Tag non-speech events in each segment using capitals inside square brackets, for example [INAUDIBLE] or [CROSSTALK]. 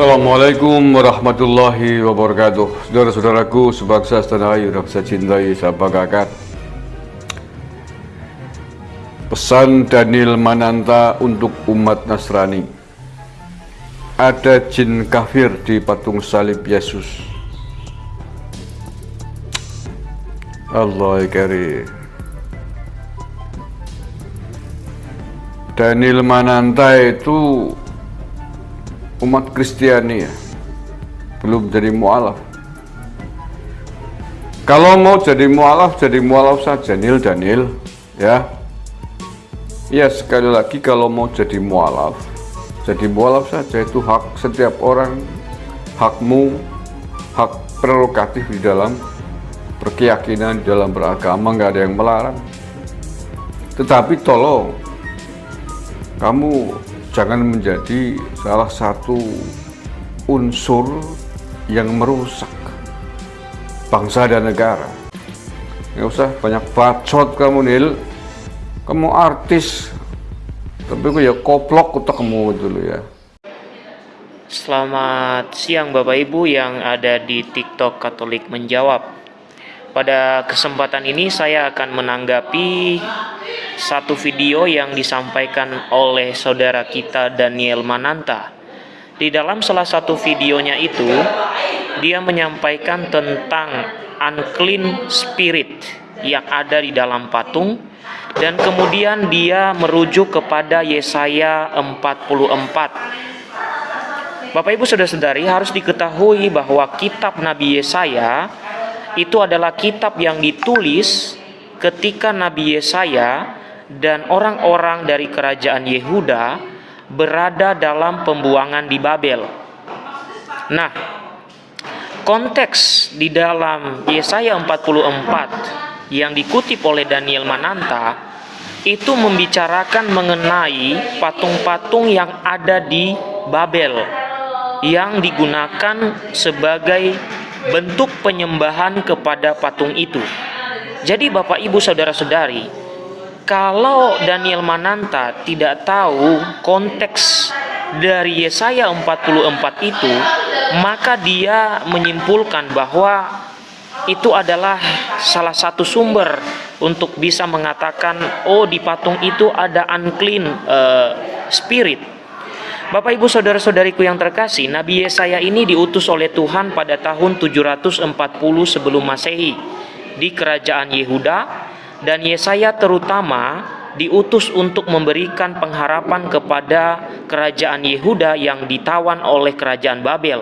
Assalamualaikum warahmatullahi wabarakatuh. Saudara-saudaraku sebangsa setanah air yang saya cintai, saya Pesan Daniel Mananta untuk umat Nasrani. Ada jin kafir di patung salib Yesus. Allah karim. Daniel Mananta itu umat Kristiani ya. Belum jadi mualaf. Kalau mau jadi mualaf jadi mualaf saja Nil Daniel ya. Ya sekali lagi kalau mau jadi mualaf jadi mualaf saja itu hak setiap orang hakmu hak prerogatif di dalam berkeyakinan di dalam beragama nggak ada yang melarang. Tetapi tolong kamu jangan menjadi salah satu unsur yang merusak bangsa dan negara. Nggak usah banyak bacot kamu Nil. Kamu artis, tapi kok ya koplok kamu dulu ya. Selamat siang Bapak Ibu yang ada di TikTok Katolik Menjawab. Pada kesempatan ini saya akan menanggapi satu video yang disampaikan oleh saudara kita Daniel Mananta. Di dalam salah satu videonya itu, dia menyampaikan tentang unclean spirit yang ada di dalam patung dan kemudian dia merujuk kepada Yesaya 44. Bapak Ibu Saudara-saudari harus diketahui bahwa kitab Nabi Yesaya itu adalah kitab yang ditulis ketika Nabi Yesaya dan orang-orang dari kerajaan Yehuda berada dalam pembuangan di Babel. Nah, konteks di dalam Yesaya 44 yang dikutip oleh Daniel Mananta itu membicarakan mengenai patung-patung yang ada di Babel yang digunakan sebagai bentuk penyembahan kepada patung itu. Jadi Bapak Ibu Saudara-saudari, kalau Daniel Mananta tidak tahu konteks dari Yesaya 44 itu, maka dia menyimpulkan bahwa itu adalah salah satu sumber untuk bisa mengatakan oh di patung itu ada unclean uh, spirit. Bapak Ibu saudara-saudariku yang terkasih, Nabi Yesaya ini diutus oleh Tuhan pada tahun 740 sebelum Masehi di kerajaan Yehuda dan Yesaya terutama diutus untuk memberikan pengharapan kepada kerajaan Yehuda yang ditawan oleh kerajaan Babel.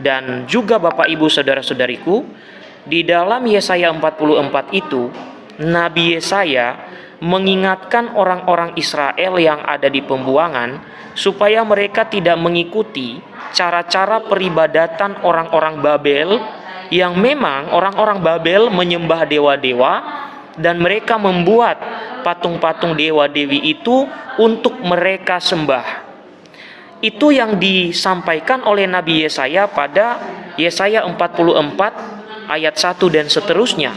Dan juga Bapak Ibu Saudara-saudariku, di dalam Yesaya 44 itu, Nabi Yesaya mengingatkan orang-orang Israel yang ada di pembuangan supaya mereka tidak mengikuti cara-cara peribadatan orang-orang Babel yang memang orang-orang Babel menyembah dewa-dewa dan mereka membuat patung-patung dewa-dewi itu untuk mereka sembah. Itu yang disampaikan oleh Nabi Yesaya pada Yesaya 44 ayat 1 dan seterusnya.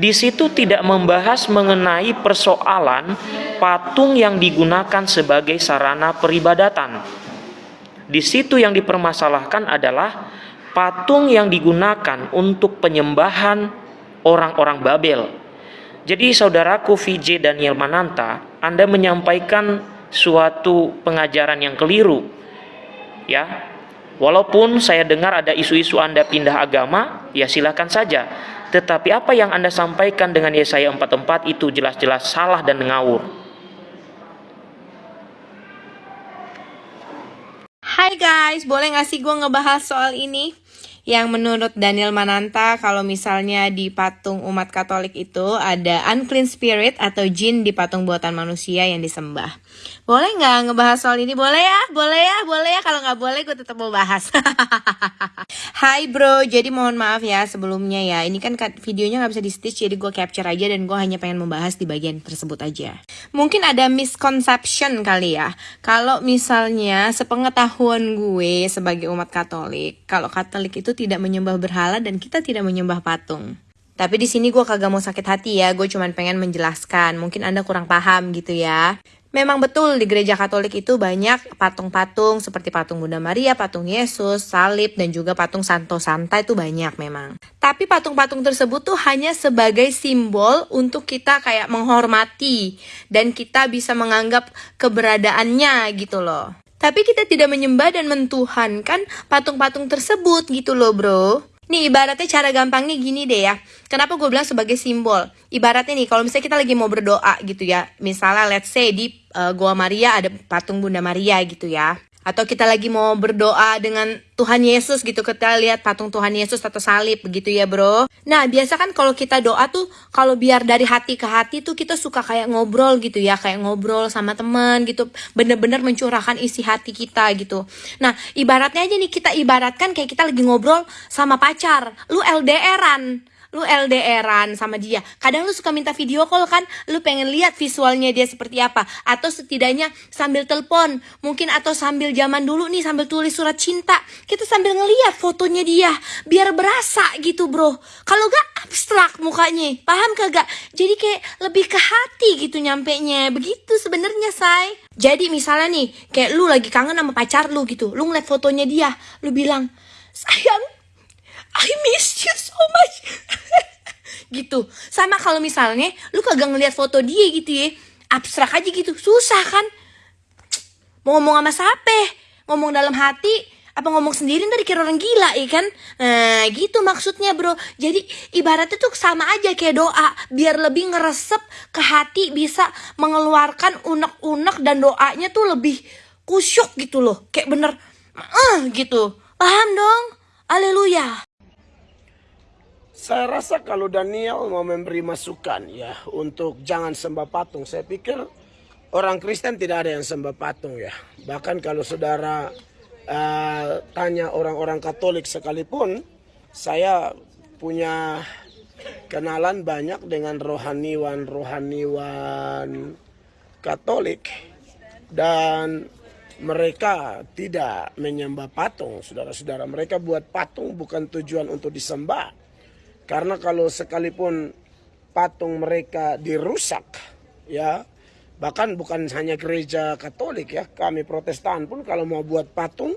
Di situ tidak membahas mengenai persoalan patung yang digunakan sebagai sarana peribadatan. Di situ yang dipermasalahkan adalah patung yang digunakan untuk penyembahan orang-orang Babel jadi saudaraku VJ Daniel Mananta, Anda menyampaikan suatu pengajaran yang keliru. Ya. Walaupun saya dengar ada isu-isu Anda pindah agama, ya silakan saja. Tetapi apa yang Anda sampaikan dengan Yesaya 44 itu jelas-jelas salah dan ngawur. Hai guys, boleh gak sih gue ngebahas soal ini? Yang menurut Daniel Mananta kalau misalnya di patung umat Katolik itu ada unclean spirit atau jin di patung buatan manusia yang disembah. Boleh nggak ngebahas soal ini? Boleh ya, boleh ya, boleh ya. Kalau nggak boleh gue tetap mau bahas. [LAUGHS] Hai bro, jadi mohon maaf ya sebelumnya ya. Ini kan videonya nggak bisa di stitch jadi gue capture aja dan gue hanya pengen membahas di bagian tersebut aja. Mungkin ada misconception kali ya. Kalau misalnya sepengetahuan gue sebagai umat Katolik, kalau Katolik itu tidak menyembah berhala dan kita tidak menyembah patung. Tapi di sini gue kagak mau sakit hati ya, gue cuma pengen menjelaskan. Mungkin anda kurang paham gitu ya. Memang betul di gereja Katolik itu banyak patung-patung seperti patung Bunda Maria, patung Yesus, salib, dan juga patung Santo Santa itu banyak memang. Tapi patung-patung tersebut tuh hanya sebagai simbol untuk kita kayak menghormati dan kita bisa menganggap keberadaannya gitu loh. Tapi kita tidak menyembah dan mentuhankan patung-patung tersebut gitu loh bro. Nih ibaratnya cara gampangnya gini deh ya. Kenapa gue bilang sebagai simbol? Ibaratnya nih kalau misalnya kita lagi mau berdoa gitu ya. Misalnya let's say di uh, Goa Maria ada patung Bunda Maria gitu ya atau kita lagi mau berdoa dengan Tuhan Yesus gitu kita lihat patung Tuhan Yesus atau salib begitu ya bro. Nah biasa kan kalau kita doa tuh kalau biar dari hati ke hati tuh kita suka kayak ngobrol gitu ya kayak ngobrol sama teman gitu. Bener-bener mencurahkan isi hati kita gitu. Nah ibaratnya aja nih kita ibaratkan kayak kita lagi ngobrol sama pacar. Lu LDRan lu LDRan sama dia. Kadang lu suka minta video call kan, lu pengen lihat visualnya dia seperti apa. Atau setidaknya sambil telepon, mungkin atau sambil zaman dulu nih sambil tulis surat cinta. Kita sambil ngeliat fotonya dia, biar berasa gitu bro. Kalau gak abstrak mukanya, paham kagak? Jadi kayak lebih ke hati gitu nyampe nya. Begitu sebenarnya say. Jadi misalnya nih, kayak lu lagi kangen sama pacar lu gitu, lu ngeliat fotonya dia, lu bilang, sayang I miss you so much. [LAUGHS] Gitu. Sama kalau misalnya lu kagak ngeliat foto dia gitu ya. Abstrak aja gitu. Susah kan? Mau ngomong sama siapa? Ngomong dalam hati? Apa ngomong sendiri ntar dikira orang gila ya kan? Nah gitu maksudnya bro. Jadi ibaratnya tuh sama aja kayak doa. Biar lebih ngeresep ke hati bisa mengeluarkan unek-unek dan doanya tuh lebih kusyuk gitu loh. Kayak bener uh, gitu. Paham dong? Haleluya saya rasa kalau Daniel mau memberi masukan ya untuk jangan sembah patung, saya pikir orang Kristen tidak ada yang sembah patung ya. Bahkan kalau saudara uh, tanya orang-orang Katolik sekalipun, saya punya kenalan banyak dengan rohaniwan-rohaniwan Katolik dan mereka tidak menyembah patung, saudara-saudara. Mereka buat patung bukan tujuan untuk disembah karena kalau sekalipun patung mereka dirusak, ya, bahkan bukan hanya gereja Katolik ya, kami Protestan pun kalau mau buat patung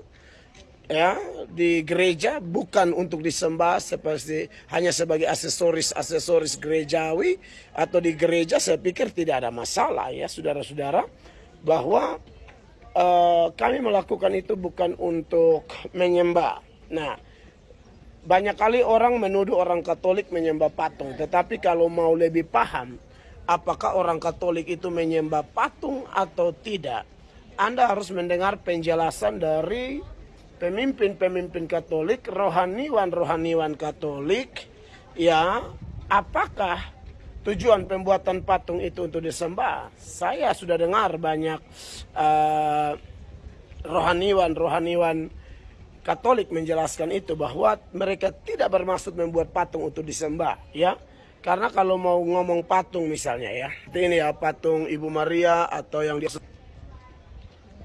ya di gereja bukan untuk disembah seperti hanya sebagai aksesoris-aksesoris gerejawi atau di gereja saya pikir tidak ada masalah ya saudara-saudara bahwa uh, kami melakukan itu bukan untuk menyembah. Nah, banyak kali orang menuduh orang Katolik menyembah patung, tetapi kalau mau lebih paham apakah orang Katolik itu menyembah patung atau tidak, Anda harus mendengar penjelasan dari pemimpin-pemimpin Katolik, rohaniwan-rohaniwan Katolik, ya, apakah tujuan pembuatan patung itu untuk disembah? Saya sudah dengar banyak uh, rohaniwan-rohaniwan Katolik menjelaskan itu bahwa mereka tidak bermaksud membuat patung untuk disembah, ya. Karena kalau mau ngomong patung misalnya ya, ini ya patung Ibu Maria atau yang di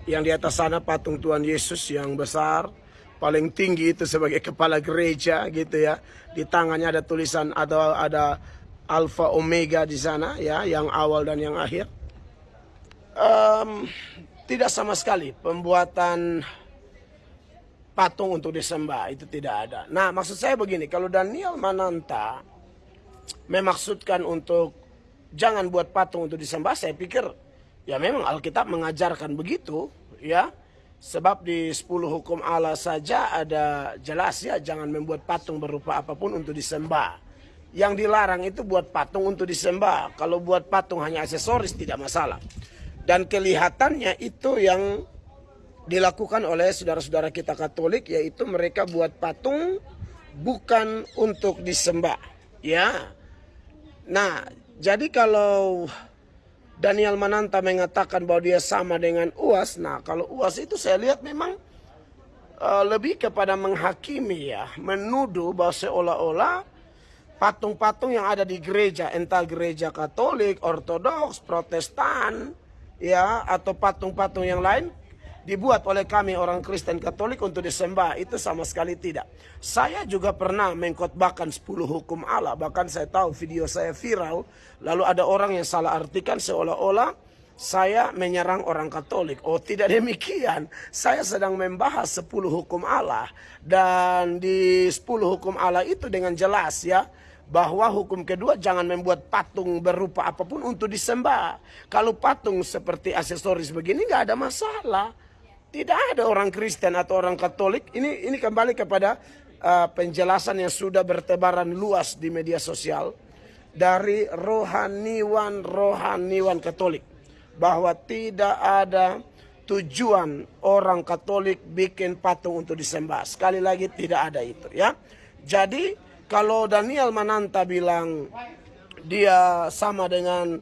yang di atas sana patung Tuhan Yesus yang besar, paling tinggi itu sebagai kepala gereja gitu ya. Di tangannya ada tulisan ada ada Alfa Omega di sana ya, yang awal dan yang akhir. Um, tidak sama sekali pembuatan patung untuk disembah itu tidak ada. Nah maksud saya begini, kalau Daniel Mananta memaksudkan untuk jangan buat patung untuk disembah, saya pikir ya memang Alkitab mengajarkan begitu ya. Sebab di 10 hukum Allah saja ada jelas ya jangan membuat patung berupa apa pun untuk disembah. Yang dilarang itu buat patung untuk disembah. Kalau buat patung hanya aksesoris tidak masalah. Dan kelihatannya itu yang dilakukan oleh saudara-saudara kita Katolik yaitu mereka buat patung bukan untuk disembah ya. Nah jadi kalau Daniel Mananta mengatakan bahwa dia sama dengan UAS nah kalau UAS itu saya lihat memang uh, lebih kepada menghakimi ya. Menuduh bahwa seolah-olah patung-patung yang ada di gereja entah gereja Katolik, Ortodoks, Protestan ya atau patung-patung yang lain dibuat oleh kami orang Kristen Katolik untuk disembah. Itu sama sekali tidak. Saya juga pernah mengkotbahkan 10 hukum Allah. Bahkan saya tahu video saya viral. Lalu ada orang yang salah artikan seolah-olah saya menyerang orang Katolik. Oh tidak [LAUGHS] demikian. Saya sedang membahas 10 hukum Allah. Dan di 10 hukum Allah itu dengan jelas ya. Bahwa hukum kedua jangan membuat patung berupa apa pun untuk disembah. Kalau patung seperti aksesoris begini nggak ada masalah. Tidak ada orang Kristen atau orang Katolik. Ini ini kembali kepada uh, penjelasan yang sudah bertebaran luas di media sosial dari rohaniwan-rohaniwan Katolik bahwa tidak ada tujuan orang Katolik bikin patung untuk disembah. Sekali lagi tidak ada itu ya. Jadi kalau Daniel Mananta bilang dia sama dengan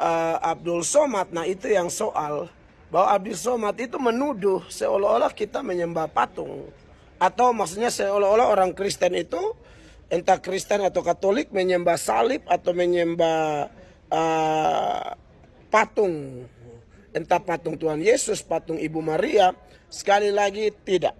uh, Abdul Somad, nah itu yang soal bahwa Abdul Somad itu menuduh seolah-olah kita menyembah patung. Atau maksudnya seolah-olah orang Kristen itu entah Kristen atau Katolik menyembah salib atau menyembah uh, patung. Entah patung Tuhan Yesus, patung Ibu Maria sekali lagi tidak